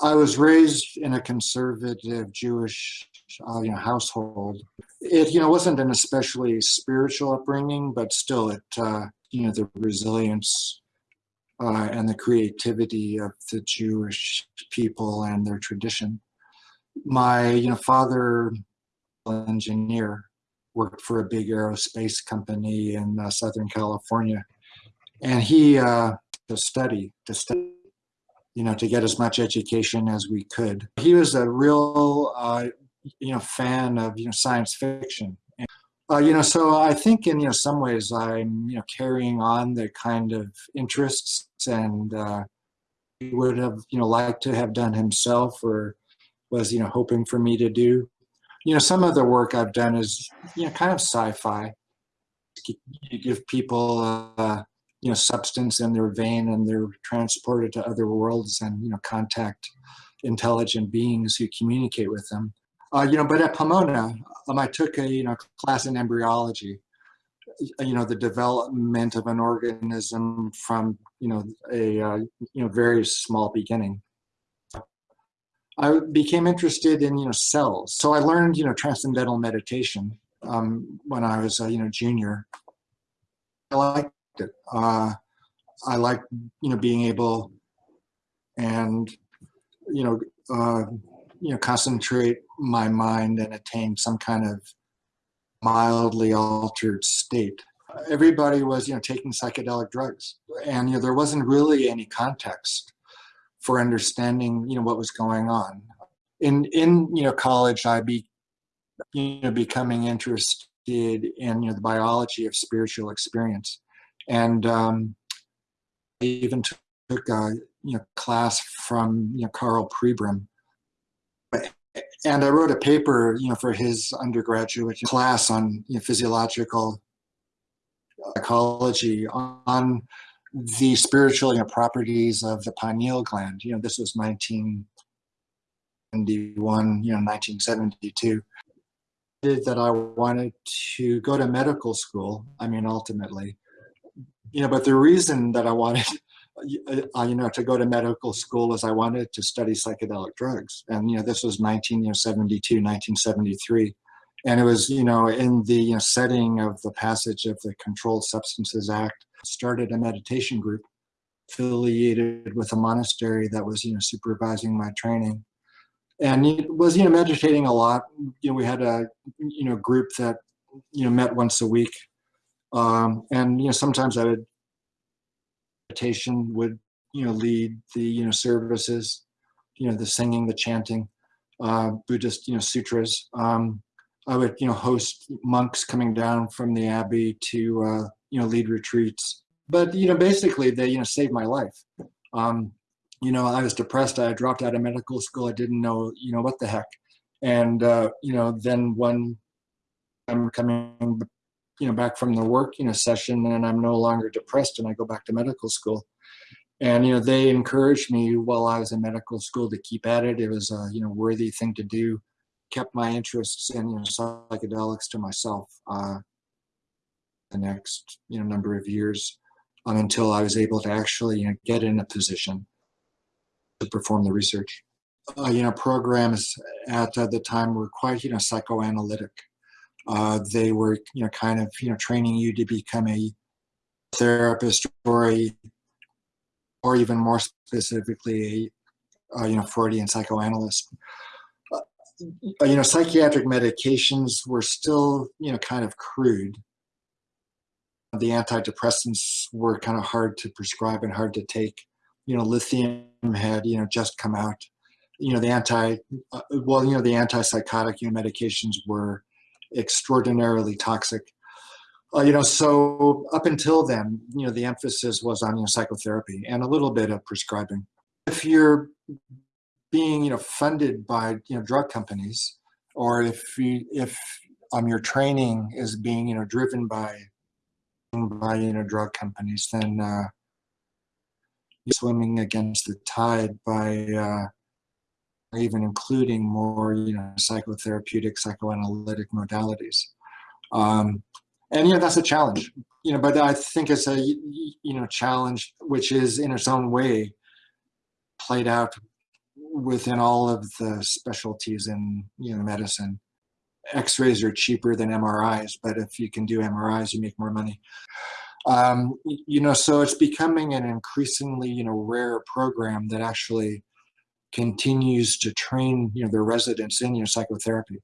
I was raised in a conservative Jewish uh, you know, household. It you know wasn't an especially spiritual upbringing, but still it uh, you know the resilience uh, and the creativity of the Jewish people and their tradition. My you know father, engineer, worked for a big aerospace company in uh, Southern California, and he uh, to study to study you know, to get as much education as we could. He was a real, uh, you know, fan of, you know, science fiction. And, uh, you know, so I think in, you know, some ways I'm, you know, carrying on the kind of interests and uh, he would have, you know, liked to have done himself or was, you know, hoping for me to do. You know, some of the work I've done is, you know, kind of sci-fi. You give people, uh, you know, substance in their vein and they're transported to other worlds and, you know, contact intelligent beings who communicate with them. Uh, you know, but at Pomona, um, I took a, you know, class in embryology, you know, the development of an organism from, you know, a, uh, you know, very small beginning. I became interested in, you know, cells. So I learned, you know, transcendental meditation um, when I was, a, you know, junior. I like it. Uh, I like, you know, being able and, you know, uh, you know, concentrate my mind and attain some kind of mildly altered state. Everybody was, you know, taking psychedelic drugs and, you know, there wasn't really any context for understanding, you know, what was going on. In, in, you know, college, I be, you know, becoming interested in, you know, the biology of spiritual experience. And um, I even took a you know, class from you know, Karl Pribram. And I wrote a paper you know, for his undergraduate class on you know, physiological psychology on the spiritual you know, properties of the pineal gland. You know, this was 1971, you know, 1972 that I wanted to go to medical school. I mean, ultimately, you know, but the reason that I wanted, uh, you know, to go to medical school was I wanted to study psychedelic drugs. And, you know, this was 1972, 1973. And it was, you know, in the you know, setting of the passage of the Controlled Substances Act, started a meditation group affiliated with a monastery that was, you know, supervising my training. And was, you know, meditating a lot. You know, we had a, you know, group that, you know, met once a week um, and, you know, sometimes I would, meditation would, you know, lead the, you know, services, you know, the singing, the chanting, uh, Buddhist, you know, sutras. Um, I would, you know, host monks coming down from the abbey to, uh, you know, lead retreats. But, you know, basically they, you know, saved my life. Um, you know, I was depressed. I dropped out of medical school. I didn't know, you know, what the heck. And, uh, you know, then when I'm coming you know, back from the work, you know, session and I'm no longer depressed and I go back to medical school. And, you know, they encouraged me while I was in medical school to keep at it. It was a, you know, worthy thing to do. Kept my interests in, you know, psychedelics to myself uh, the next, you know, number of years um, until I was able to actually, you know, get in a position to perform the research. Uh, you know, programs at uh, the time were quite, you know, psychoanalytic. Uh, they were, you know, kind of, you know, training you to become a therapist or a, or even more specifically, a, uh, you know, Freudian psychoanalyst. Uh, you know, psychiatric medications were still, you know, kind of crude. The antidepressants were kind of hard to prescribe and hard to take. You know, lithium had, you know, just come out. You know, the anti, uh, well, you know, the antipsychotic you know, medications were extraordinarily toxic. Uh, you know, so up until then, you know, the emphasis was on you know, psychotherapy and a little bit of prescribing. If you're being, you know, funded by, you know, drug companies, or if you, if um, your training is being, you know, driven by, by, you know, drug companies, then uh, you're swimming against the tide by, uh, even including more, you know, psychotherapeutic, psychoanalytic modalities. Um, and, know, that's a challenge, you know, but I think it's a, you know, challenge which is in its own way played out within all of the specialties in you know medicine. X-rays are cheaper than MRIs, but if you can do MRIs, you make more money. Um, you know, so it's becoming an increasingly you know rare program that actually continues to train you know their residents in you know psychotherapy.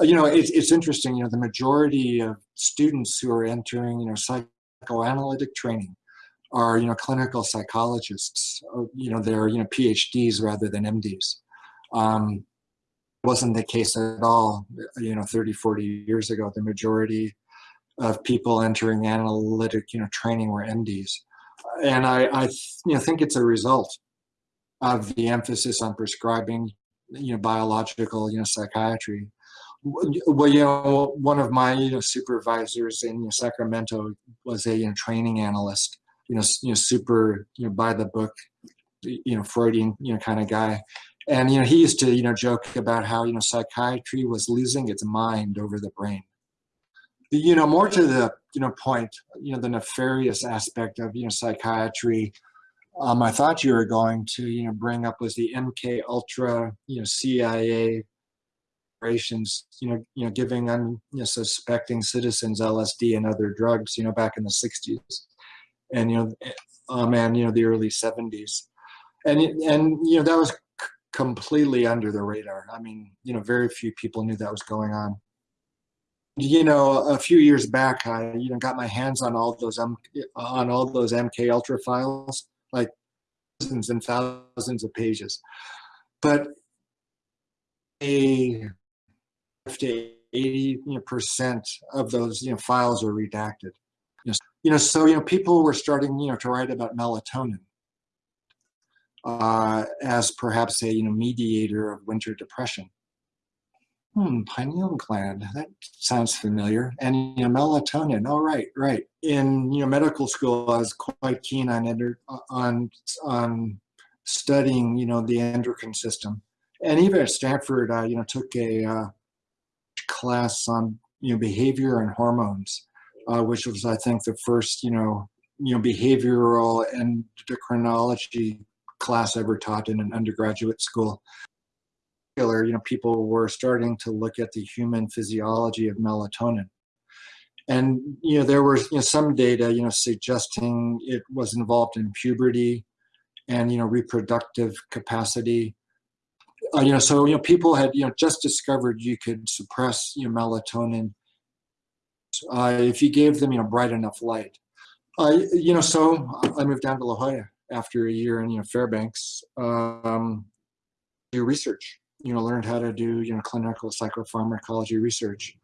Uh, you know, it's it's interesting. You know, the majority of students who are entering you know psychoanalytic training are you know clinical psychologists. Uh, you know, they're you know PhDs rather than MDs. Um, wasn't the case at all, you know, 30, 40 years ago. The majority of people entering analytic, you know, training were MDs. And I, I you know, think it's a result of the emphasis on prescribing, you know, biological, you know, psychiatry. Well, you know, one of my, you know, supervisors in you know, Sacramento was a you know, training analyst, you know, you know, super, you know, by the book, you know, Freudian, you know, kind of guy. And, you know, he used to, you know, joke about how, you know, psychiatry was losing its mind over the brain. You know, more to the, you know, point, you know, the nefarious aspect of, you know, psychiatry, um, I thought you were going to, you know, bring up was the MK Ultra, you know, CIA operations, you know, you know, giving unsuspecting citizens LSD and other drugs, you know, back in the 60s, and you know, um, and you know, the early 70s, and and you know, that was completely under the radar. I mean, you know, very few people knew that was going on. You know, a few years back, I you know got my hands on all those um, on all those MK Ultra files, like thousands and thousands of pages. But a 50, 80 you know, percent of those you know files are redacted. You know, you know, so you know people were starting you know to write about melatonin uh, as perhaps a you know mediator of winter depression. Hmm, pineal gland, that sounds familiar. And you know, melatonin, oh right, right. In you know medical school, I was quite keen on on on studying you know the endocrine system, and even at Stanford, I you know took a uh, class on you know behavior and hormones, uh, which was I think the first you know you know behavioral and endocrinology class ever taught in an undergraduate school. You know, people were starting to look at the human physiology of melatonin. And, you know, there was you know, some data, you know, suggesting it was involved in puberty and, you know, reproductive capacity. Uh, you know, so, you know, people had, you know, just discovered you could suppress, you know, melatonin uh, if you gave them, you know, bright enough light. Uh, you know, so I moved down to La Jolla after a year in you know Fairbanks, um, do research. You know, learned how to do you know clinical psychopharmacology research.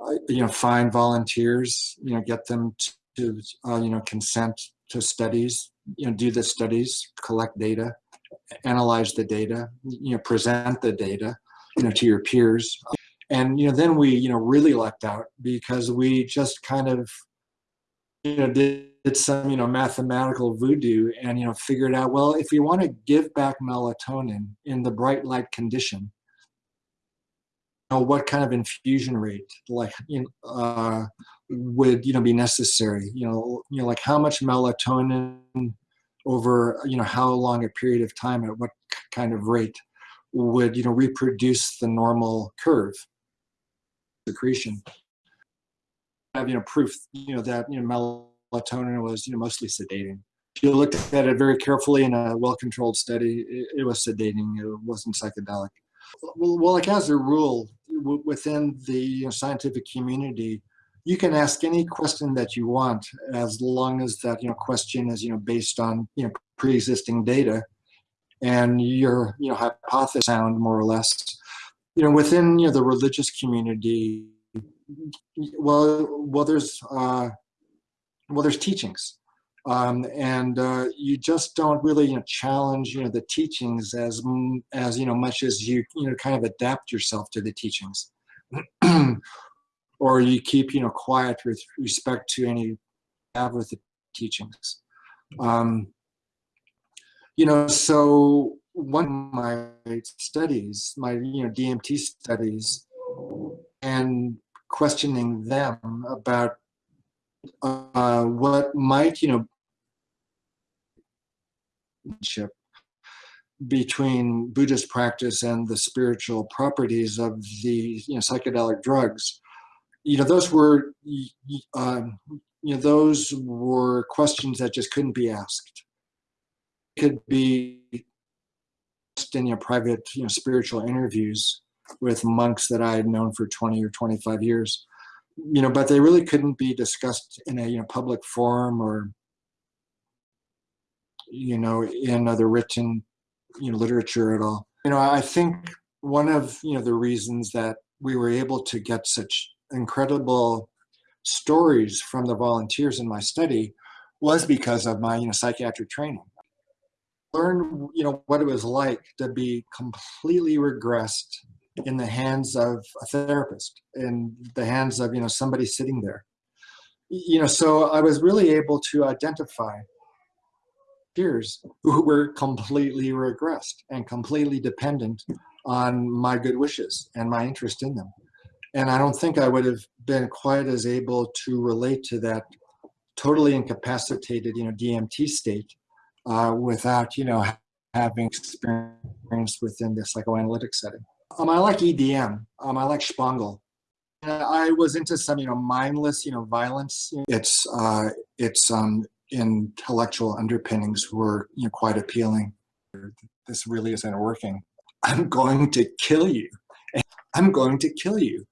Uh, you know, find volunteers. You know, get them to uh, you know consent to studies. You know, do the studies, collect data, analyze the data. You know, present the data. You know, to your peers. And you know, then we you know really lucked out because we just kind of you know did did some you know mathematical voodoo and you know figured out well if you want to give back melatonin in the bright light condition you know, what kind of infusion rate like you know, uh, would you know be necessary you know you know like how much melatonin over you know how long a period of time at what kind of rate would you know reproduce the normal curve secretion have you know proof you know that you know melatonin was you know mostly sedating. If you looked at it very carefully in a well-controlled study, it, it, was sedating. It wasn't psychedelic. Well, well like as a rule, within the you know, scientific community, you can ask any question that you want as long as that you know question is you know based on you know pre-existing data and your you know hypothesis sound more or less you know within you know the religious community well well there's uh well, there's teachings. Um, and uh, you just don't really you know, challenge you know the teachings as as you know much as you you know kind of adapt yourself to the teachings, or you keep you know quiet with respect to any have with the teachings. Um, you know, so one of my studies, my you know DMT studies, and questioning them about uh, what might, you know, between Buddhist practice and the spiritual properties of the you know, psychedelic drugs, you know, those were, um, you know, those were questions that just couldn't be asked. Could be in your private, you know, spiritual interviews with monks that I had known for 20 or 25 years, you know, but they really couldn't be discussed in a, you know, public forum or, you know, in other written, you know, literature at all. You know, I think one of, you know, the reasons that we were able to get such incredible stories from the volunteers in my study was because of my, you know, psychiatric training learn you know what it was like to be completely regressed in the hands of a therapist in the hands of you know somebody sitting there you know so i was really able to identify peers who were completely regressed and completely dependent on my good wishes and my interest in them and i don't think i would have been quite as able to relate to that totally incapacitated you know dmt state uh, without, you know, having experience within the psychoanalytic setting. Um, I like EDM. Um, I like Spangle. I was into some, you know, mindless, you know, violence. Its uh, its um, intellectual underpinnings were, you know, quite appealing. This really isn't working. I'm going to kill you. I'm going to kill you.